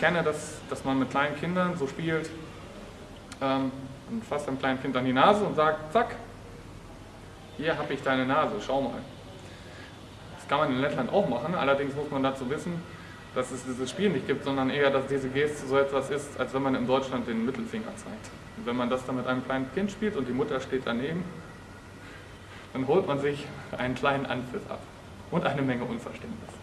kenne das, dass man mit kleinen Kindern so spielt, ähm, und fasst einem kleinen Kind an die Nase und sagt, zack, hier habe ich deine Nase, schau mal. Das kann man in Lettland auch machen, allerdings muss man dazu wissen, dass es dieses Spiel nicht gibt, sondern eher, dass diese Geste so etwas ist, als wenn man in Deutschland den Mittelfinger zeigt. Und wenn man das dann mit einem kleinen Kind spielt und die Mutter steht daneben, dann holt man sich einen kleinen Anpfiff ab und eine Menge Unverständnis.